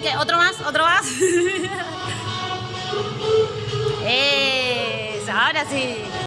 que otro más, otro más. Eso, ahora sí.